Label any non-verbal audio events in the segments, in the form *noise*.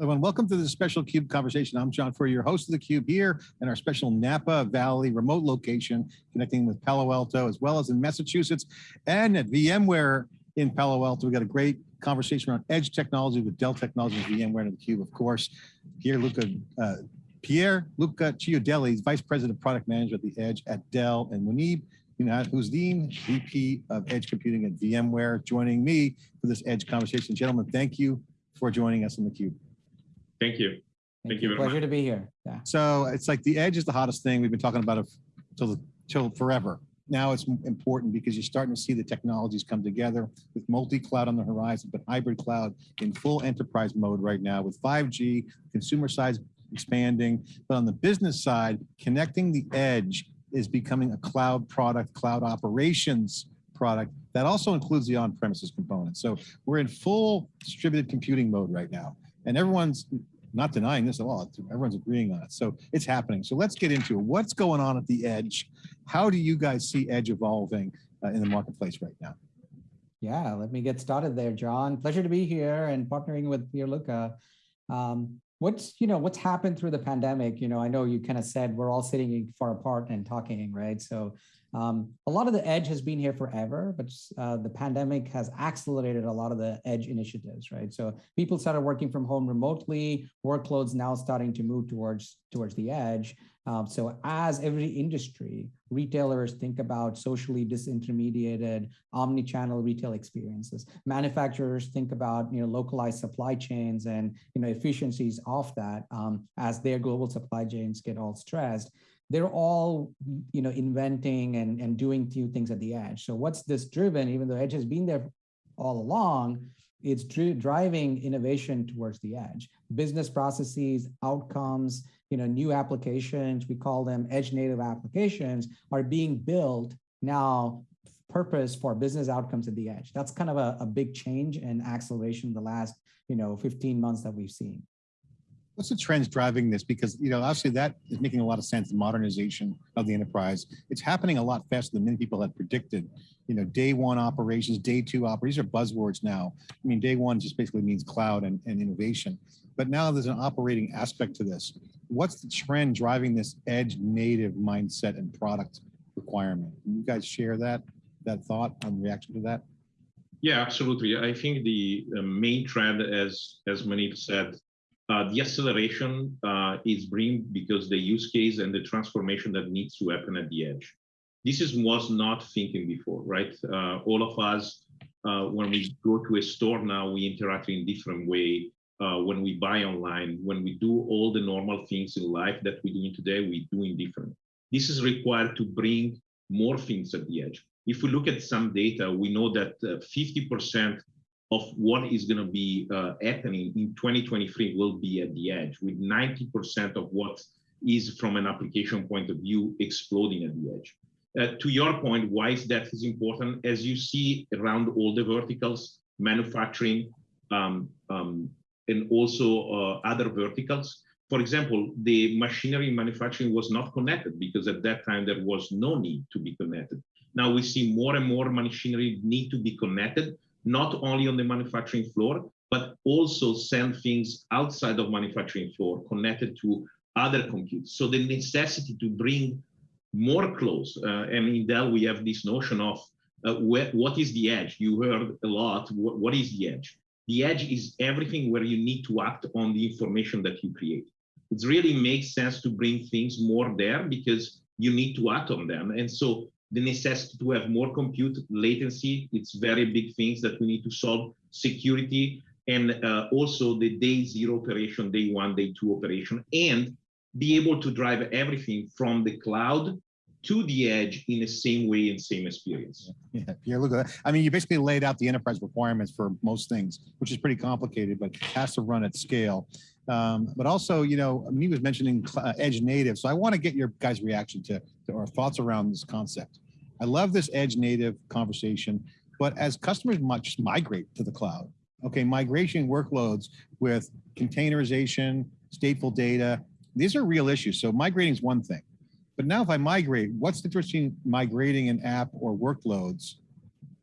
Everyone, welcome to this special CUBE conversation. I'm John Furrier, your host of the CUBE here in our special Napa Valley remote location, connecting with Palo Alto, as well as in Massachusetts and at VMware in Palo Alto. We've got a great conversation around edge technology with Dell Technologies, VMware and the CUBE, of course. Pierluca, uh, Pierre Luca Chiodelli, Vice President of Product Management at the Edge at Dell, and Muneyb Minhazuddin, VP of Edge Computing at VMware, joining me for this Edge conversation. Gentlemen, thank you for joining us in the CUBE. Thank you. Thank, Thank you. Pleasure much. to be here. Yeah. So it's like the edge is the hottest thing. We've been talking about it till, till forever. Now it's important because you're starting to see the technologies come together with multi-cloud on the horizon, but hybrid cloud in full enterprise mode right now with 5G, consumer side expanding, but on the business side, connecting the edge is becoming a cloud product, cloud operations product that also includes the on-premises component. So we're in full distributed computing mode right now. And everyone's not denying this at all. Everyone's agreeing on it. So it's happening. So let's get into it. What's going on at the edge? How do you guys see edge evolving uh, in the marketplace right now? Yeah, let me get started there, John. Pleasure to be here and partnering with Pierluca. Um, what's you know what's happened through the pandemic? You know, I know you kind of said we're all sitting far apart and talking, right? So um, a lot of the edge has been here forever, but uh, the pandemic has accelerated a lot of the edge initiatives, right? So people started working from home remotely, workloads now starting to move towards, towards the edge. Um, so as every industry, retailers think about socially disintermediated omni-channel retail experiences. Manufacturers think about you know localized supply chains and you know efficiencies of that um, as their global supply chains get all stressed they're all you know inventing and, and doing new things at the edge. So what's this driven, even though edge has been there all along, it's driving innovation towards the edge. Business processes, outcomes, you know, new applications, we call them edge native applications, are being built now purpose for business outcomes at the edge. That's kind of a, a big change and acceleration in the last, you know, 15 months that we've seen. What's the trends driving this? Because, you know, obviously that is making a lot of sense, the modernization of the enterprise. It's happening a lot faster than many people had predicted. You know, day one operations, day two operations, are buzzwords now. I mean, day one just basically means cloud and, and innovation. But now there's an operating aspect to this. What's the trend driving this edge native mindset and product requirement? Can you guys share that, that thought and reaction to that? Yeah, absolutely. I think the main trend, as as Muneyb said, uh, the acceleration uh, is bring because the use case and the transformation that needs to happen at the edge. This is was not thinking before, right? Uh, all of us, uh, when we go to a store now, we interact in different way. Uh, when we buy online, when we do all the normal things in life that we're doing today, we doing different. This is required to bring more things at the edge. If we look at some data, we know that 50% uh, of what is going to be uh, happening in 2023 will be at the edge, with 90% of what is from an application point of view exploding at the edge. Uh, to your point, why is that is important? As you see around all the verticals, manufacturing, um, um, and also uh, other verticals. For example, the machinery manufacturing was not connected because at that time there was no need to be connected. Now we see more and more machinery need to be connected not only on the manufacturing floor, but also send things outside of manufacturing floor connected to other computes. So the necessity to bring more close, uh, and in Dell we have this notion of uh, what is the edge? You heard a lot, what, what is the edge? The edge is everything where you need to act on the information that you create. It really makes sense to bring things more there because you need to act on them. And so the necessity to have more compute latency. It's very big things that we need to solve. Security and uh, also the day zero operation, day one, day two operation, and be able to drive everything from the cloud to the edge in the same way and same experience. Yeah, look at that. I mean, you basically laid out the enterprise requirements for most things, which is pretty complicated, but has to run at scale. Um, but also, you know, me was mentioning uh, edge native. So I want to get your guys' reaction to, to our thoughts around this concept. I love this edge native conversation, but as customers much migrate to the cloud, okay, migration workloads with containerization, stateful data, these are real issues. So migrating is one thing. But now if I migrate, what's the difference between migrating an app or workloads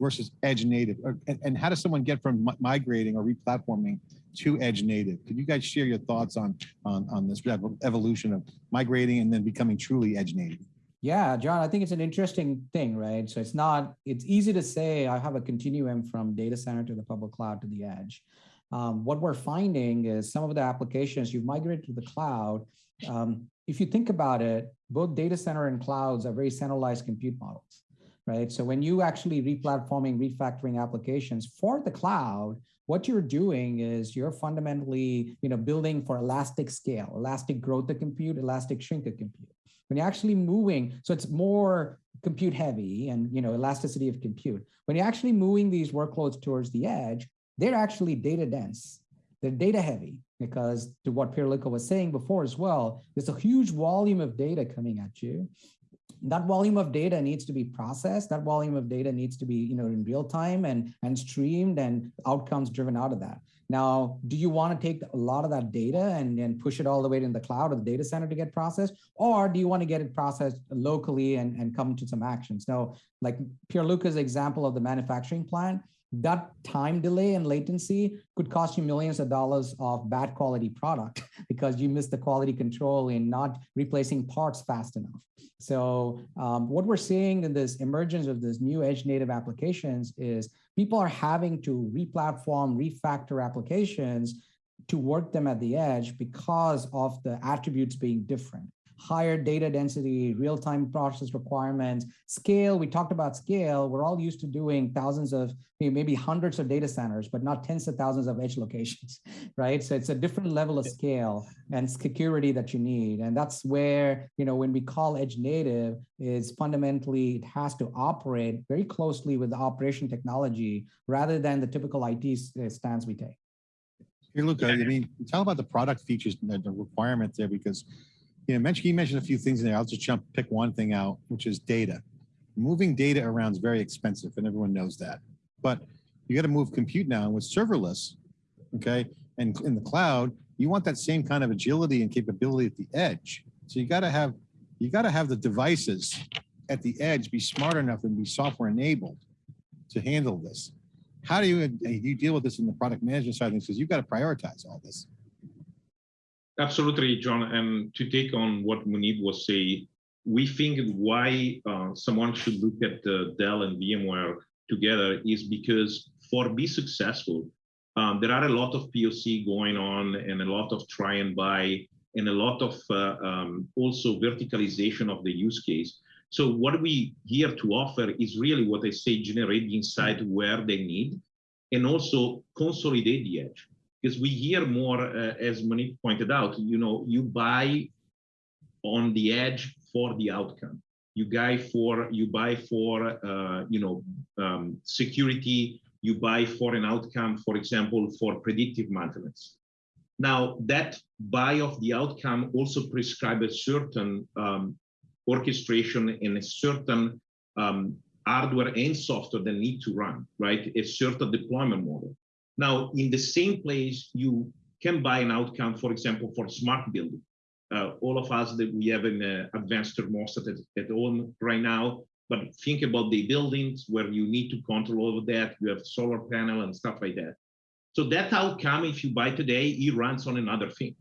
versus edge native? And, and, how does someone get from migrating or replatforming to edge native. Could you guys share your thoughts on, on, on this evolution of migrating and then becoming truly edge native? Yeah, John, I think it's an interesting thing, right? So it's not, it's easy to say I have a continuum from data center to the public cloud to the edge. Um, what we're finding is some of the applications you've migrated to the cloud. Um, if you think about it, both data center and clouds are very centralized compute models, right? So when you actually replatforming, refactoring applications for the cloud, what you're doing is you're fundamentally, you know, building for elastic scale, elastic growth of compute, elastic shrink of compute when you're actually moving, so it's more compute heavy and you know elasticity of compute. When you're actually moving these workloads towards the edge, they're actually data dense. They're data heavy because to what Pierluca was saying before as well, there's a huge volume of data coming at you. That volume of data needs to be processed. That volume of data needs to be, you know, in real time and, and streamed and outcomes driven out of that. Now, do you want to take a lot of that data and, push it all the way to the cloud or the data center to get processed? Or do you want to get it processed locally and, and come to some actions? Now, like Pierluca's example of the manufacturing plant, that time delay and latency could cost you millions of dollars of bad quality product *laughs* because you missed the quality control in not replacing parts fast enough. So um, what we're seeing in this emergence of this new edge native applications is people are having to replatform, refactor applications to work them at the edge because of the attributes being different higher data density, real-time process requirements, scale. We talked about scale. We're all used to doing thousands of, maybe hundreds of data centers, but not tens of thousands of edge locations, *laughs* right? So it's a different level of scale and security that you need. And that's where, you know, when we call edge native is fundamentally, it has to operate very closely with the operation technology rather than the typical IT uh, stance we take. Pierluca, I mean, tell about the product features and the requirements there because you know, mentioned, he mentioned a few things in there. I'll just jump, pick one thing out, which is data. Moving data around is very expensive and everyone knows that. But you got to move compute now and with serverless, okay, and in the cloud, you want that same kind of agility and capability at the edge. So you got to have, you got to have the devices at the edge be smart enough and be software enabled to handle this. How do you, you deal with this in the product management side of things? Because you've got to prioritize all this. Absolutely, John. And to take on what Muneyb was saying, we think why uh, someone should look at uh, Dell and VMware together is because for be successful, um, there are a lot of POC going on and a lot of try and buy and a lot of uh, um, also verticalization of the use case. So what we here to offer is really what I say, generate the insight where they need and also consolidate the edge because we hear more, uh, as Muneyb pointed out, you know, you buy on the edge for the outcome. You buy for, you buy for, uh, you know, um, security, you buy for an outcome, for example, for predictive maintenance. Now, that buy of the outcome also prescribes a certain um, orchestration and a certain um, hardware and software that need to run, right? A certain deployment model. Now, in the same place, you can buy an outcome, for example, for smart building. Uh, all of us that we have an uh, advanced thermostat at, at home right now, but think about the buildings where you need to control of that. You have solar panel and stuff like that. So that outcome, if you buy today, it runs on another thing.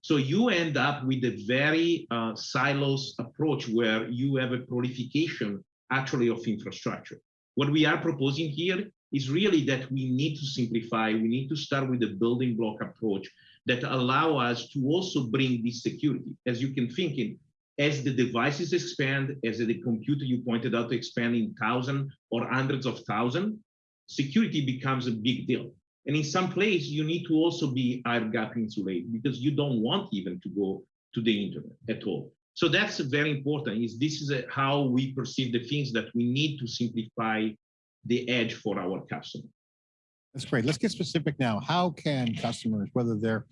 So you end up with a very uh, silos approach where you have a proliferation actually of infrastructure. What we are proposing here is really that we need to simplify. We need to start with a building block approach that allow us to also bring this security. As you can think in, as the devices expand, as the computer you pointed out expand in thousand or hundreds of thousand, security becomes a big deal. And in some place, you need to also be air gap insulated because you don't want even to go to the internet at all. So that's very important. Is this is a, how we perceive the things that we need to simplify the edge for our customer. That's great. Let's get specific now. How can customers, whether they're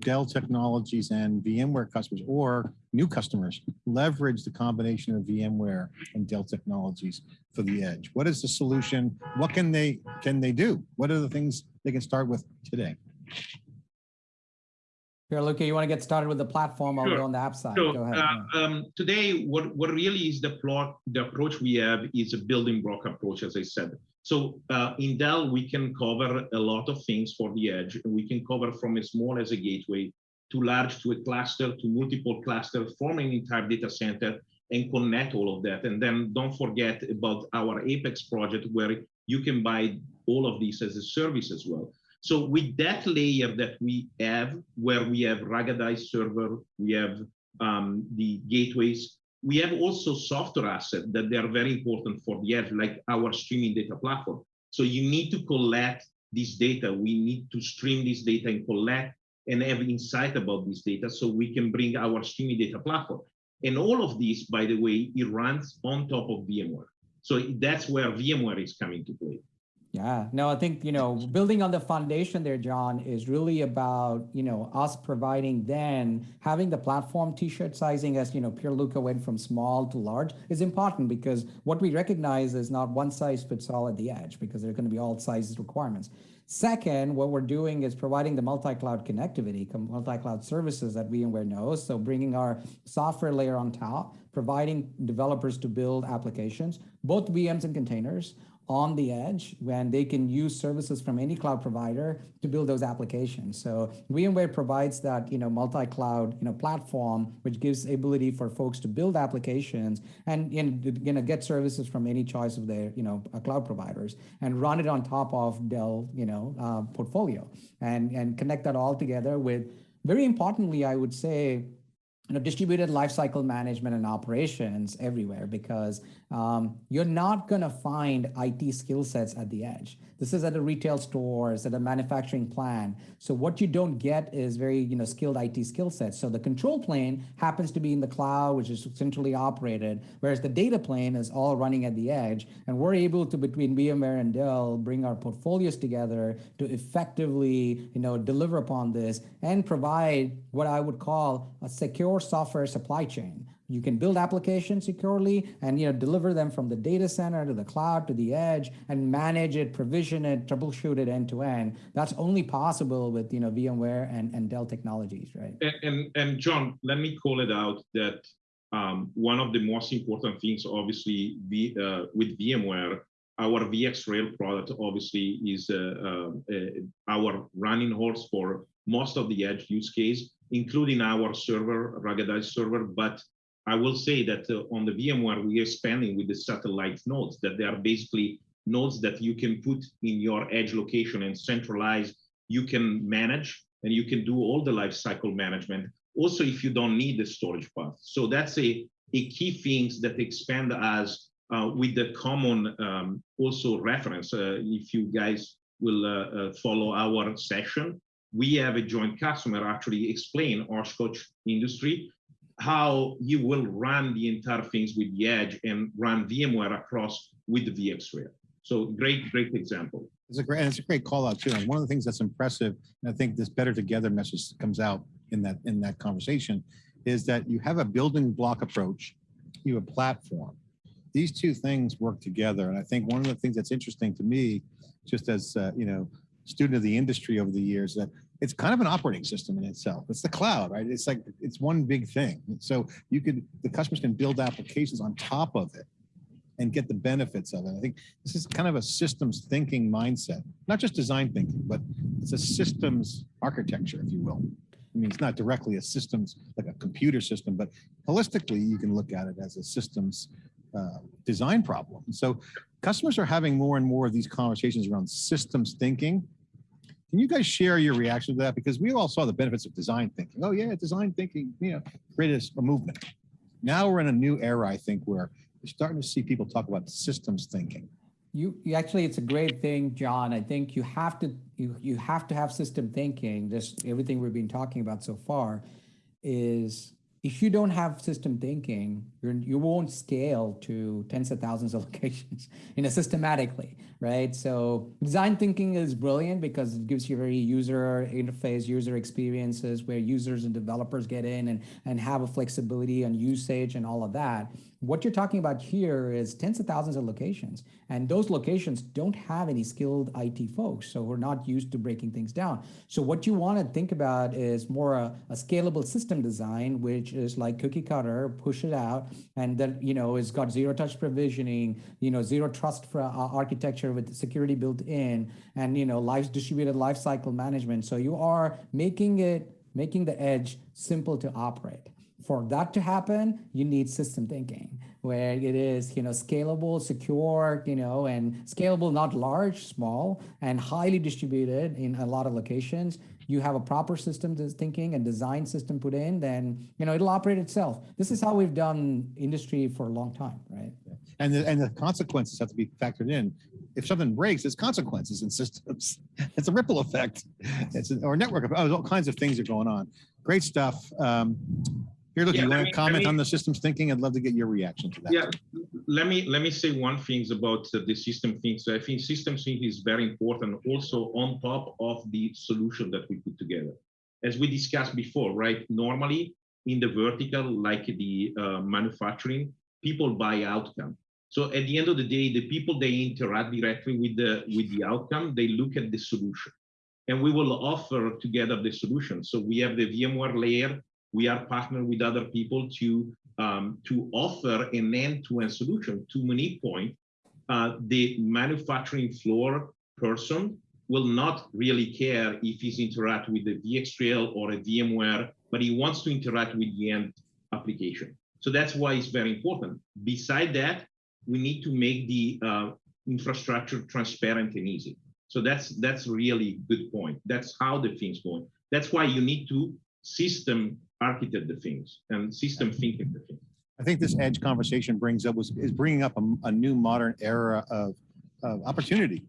Dell Technologies and VMware customers or new customers, leverage the combination of VMware and Dell Technologies for the edge? What is the solution? What can they can they do? What are the things they can start with today? Pierluca, you want to get started with the platform? I'll Sure. go on the app side. So Go ahead. uh, um, today, what, what really is the plot, the approach we have is a building block approach, as I said. So uh, in Dell, we can cover a lot of things for the edge. We can cover from as small as a gateway to large to a cluster to multiple clusters, forming an entire data center and connect all of that. And then don't forget about our Apex project where you can buy all of these as a service as well. So with that layer that we have, where we have ruggedized server, we have um, the gateways, we have also software assets that they are very important for the edge, like our streaming data platform. So you need to collect this data. We need to stream this data and collect and have insight about this data so we can bring our streaming data platform. And all of this, by the way, it runs on top of VMware. So that's where VMware is coming to play. Yeah, no, I think, you know, building on the foundation there, John, is really about, you know, us providing then having the platform t-shirt sizing as, you know, Pierluca went from small to large is important because what we recognize is not one size fits all at the edge because there are going to be all sizes requirements. Second, what we're doing is providing the multi-cloud connectivity, multi-cloud services that VMware knows. So bringing our software layer on top, providing developers to build applications, both VMs and containers on the edge when they can use services from any cloud provider to build those applications. So VMware provides that you know multi-cloud you know platform which gives ability for folks to build applications and, you know get services from any choice of their you know uh, cloud providers and run it on top of Dell you know uh, portfolio and and connect that all together with very importantly I would say you know, distributed lifecycle management and operations everywhere because um, you're not going to find IT skill sets at the edge. This is at a retail store, it's at a manufacturing plant. So what you don't get is very, you know, skilled IT skill sets. So the control plane happens to be in the cloud, which is centrally operated, whereas the data plane is all running at the edge. And we're able to, between VMware and Dell, bring our portfolios together to effectively, you know, deliver upon this and provide what I would call a secure software supply chain. You can build applications securely and you know deliver them from the data center to the cloud to the edge and manage it, provision it, troubleshoot it end to end. That's only possible with you know VMware and, and Dell technologies, right? And, and, and John, let me call it out that um, one of the most important things, obviously, v, uh, with VMware, our VxRail product obviously is uh, uh, our running horse for most of the edge use case, including our server, ruggedized server, but I will say that uh, on the VMware, we are expanding with the satellite nodes, that they are basically nodes that you can put in your edge location and centralize. You can manage and you can do all the life cycle management. Also, if you don't need the storage path. So that's a, a key things that expand us uh, with the common um, also reference. Uh, if you guys will uh, uh, follow our session, we have a joint customer actually explain Oshkosh industry how you will run the entire things with the edge and run VMware across with the VxRail. So great, great example. It's a great, and it's a great call out too. And one of the things that's impressive, and I think this better together message comes out in that in that conversation, is that you have a building block approach, you have a platform. These two things work together, and I think one of the things that's interesting to me, just as uh, you know, student of the industry over the years, that it's kind of an operating system in itself. It's the cloud, right? It's like it's one big thing. So you could the customers can build applications on top of it and get the benefits of it. I think this is kind of a systems thinking mindset, not just design thinking, but it's a systems architecture, if you will. I mean, it's not directly a systems like a computer system, but holistically, you can look at it as a systems uh, design problem. So customers are having more and more of these conversations around systems thinking can you guys share your reaction to that? Because we all saw the benefits of design thinking. Oh yeah, design thinking, you know, created a movement. Now we're in a new era, I think, where we're starting to see people talk about systems thinking. You, you actually, it's a great thing, John. I think you have to you you have to have system thinking. Just everything we've been talking about so far is if you don't have system thinking, you're You're, won't scale to tens of thousands of *laughs* locations, you know, systematically, right? So design thinking is brilliant because it gives you very user interface, user experiences where users and developers get in and, and have a flexibility on usage and all of that. What you're talking about here is tens of thousands of locations, and those locations don't have any skilled IT folks, so we're not used to breaking things down. So what you want to think about is more a, a scalable system design, which is like cookie cutter, push it out, and that you know it's got zero touch provisioning, you know zero trust for uh, architecture with security built in, and you know life distributed lifecycle management. So you are making it making the edge simple to operate for that to happen, you need system thinking where it is, you know, scalable, secure, you know, and scalable, not large, small, and highly distributed in a lot of locations. You have a proper system thinking and design system put in, then, you know, it'll operate itself. This is how we've done industry for a long time, right? And the, and the consequences have to be factored in. If something breaks, there's consequences in systems. *laughs* It's a ripple effect. It's an, or network of oh, all kinds of things are going on. Great stuff. Um, Pierluca, Yeah, you want me- to comment me- on the systems thinking? I'd love to get your reaction to that. Yeah, let me let me say one thing about the system things. I think system thinking is very important also on top of the solution that we put together. As we discussed before, right? Normally in the vertical, like the uh, manufacturing, people buy outcome. So at the end of the day, the people they interact directly with the with the outcome, they look at the solution. And we will offer together the solution. So we have the VMware layer. We are partnered with other people to um, to offer an end-to-end solution. To Muneyb's point, uh, the manufacturing floor person will not really care if he's interact with the VxRail or a VMware, but he wants to interact with the end application. So that's why it's very important. Beside that, we need to make the uh, infrastructure transparent and easy. So that's that's really good point. That's how the things going. That's why you need to system architect the things and system thinking the things. I think this edge conversation brings up was is bringing up a, a new modern era of, of opportunity.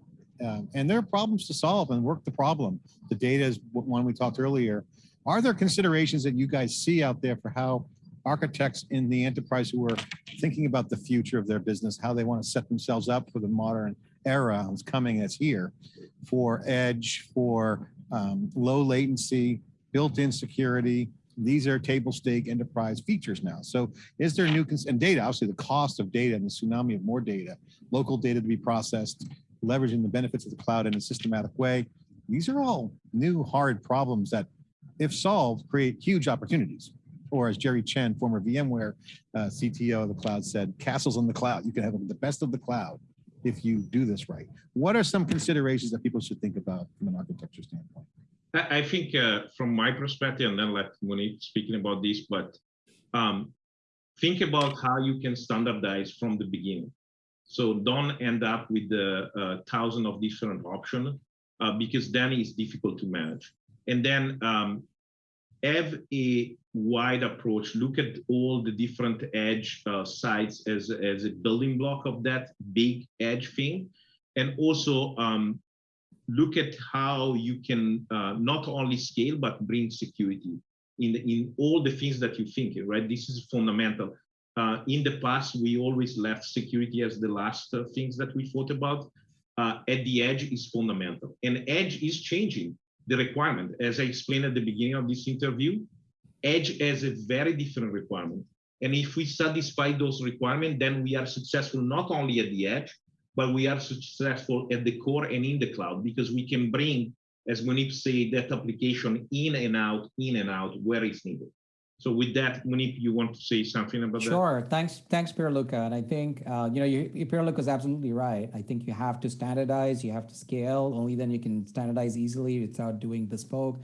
Um, and there are problems to solve and work the problem. The data is one we talked earlier. Are there considerations that you guys see out there for how architects in the enterprise who are thinking about the future of their business, how they want to set themselves up for the modern era that's coming that's here for edge, for um, low latency, built-in security, these are table stake enterprise features now. So is there new, and data, obviously the cost of data and the tsunami of more data, local data to be processed, leveraging the benefits of the cloud in a systematic way. These are all new hard problems that if solved, create huge opportunities. Or as Jerry Chen, former VMware uh, CTO of the cloud said, castles on the cloud. You can have the best of the cloud if you do this right. What are some considerations that people should think about from an architecture standpoint? I think uh, from my perspective, and then let Muneyb speaking about this, but um, think about how you can standardize from the beginning. So don't end up with the uh, thousand of different options uh, because then it's difficult to manage. And then um, have a wide approach. Look at all the different edge uh, sites as as a building block of that big edge thing, and also um, look at how you can uh, not only scale but bring security in the, in all the things that you think right? This is fundamental. Uh, in the past we always left security as the last uh, things that we thought about. Uh, at the edge is fundamental. And edge is changing the requirement. As i explained at the beginning of this interview edge has a very different requirement. And if we satisfy those requirements then we are successful not only at the edge but we are successful at the core and in the cloud because we can bring, as Muneyb said, that application in and out, in and out where it's needed. So with that, Muneyb, you want to say something about that? Sure. Thanks, thanks, Pierluca. And I think uh, you know, you, Pierluca is absolutely right. I think you have to standardize, you have to scale. Only then you can standardize easily without doing bespoke.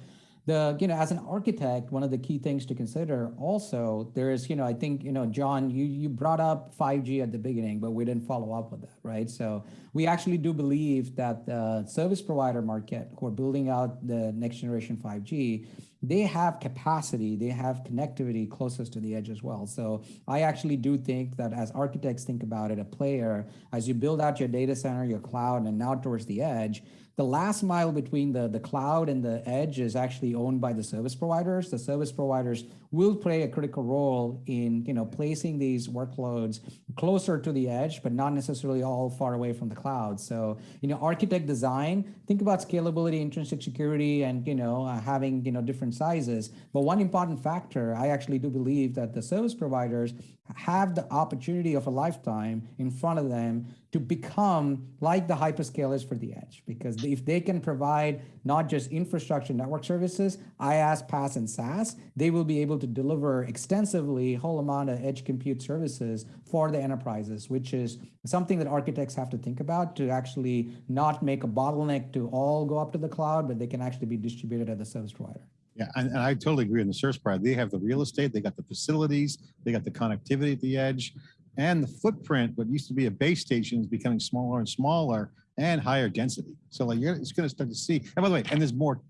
The you know, as an architect, one of the key things to consider also there is you know, I think you know, John, you you brought up 5G at the beginning, but we didn't follow up with that, right? So we actually do believe that the service provider market who are building out the next generation 5G they have capacity, they have connectivity closest to the edge as well. So I actually do think that as architects think about it, a player, as you build out your data center, your cloud, and now towards the edge, the last mile between the, the cloud and the edge is actually owned by the service providers. The service providers will play a critical role in you know placing these workloads closer to the edge, but not necessarily all far away from the cloud. So you know, architect design, think about scalability, intrinsic security, and you know uh, having you know different sizes. But one important factor, I actually do believe that the service providers have the opportunity of a lifetime in front of them to become like the hyperscalers for the edge. Because if they can provide not just infrastructure network services, IaaS, PaaS, and SaaS, they will be able to deliver extensively whole amount of edge compute services for the enterprises, which is something that architects have to think about to actually not make a bottleneck to all go up to the cloud, but they can actually be distributed at the service provider. Yeah, and, and I totally agree on the service provider. They have the real estate, they got the facilities, they got the connectivity at the edge, and the footprint. What used to be a base station is becoming smaller and smaller and higher density. So like you're, it's going to start to see. And by the way, and there's more,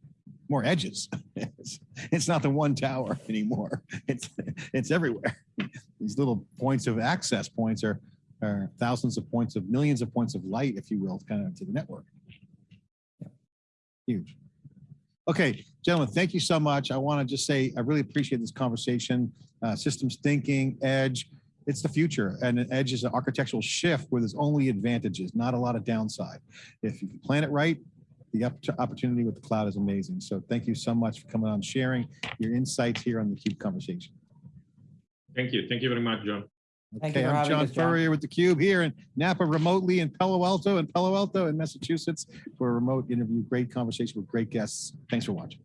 more edges. *laughs* it's, it's not the one tower *laughs* anymore. It's it's everywhere. These little points of access points are are thousands of points of millions of points of light, if you will, kind of to the network. Huge. Okay, gentlemen, thank you so much. I want to just say I really appreciate this conversation. Uh, systems thinking, edge, it's the future. And an edge is an architectural shift where there's only advantages, not a lot of downside. If you plan it right, the opp- opportunity with the cloud is amazing. So thank you so much for coming on, sharing your insights here on the CUBE conversation. Thank you. Thank you very much, John. Thank Okay, for I'm John. Furrier with the Cube here in Napa remotely in Palo Alto and Palo Alto in Massachusetts for a remote interview. Great conversation with great guests. Thanks for watching.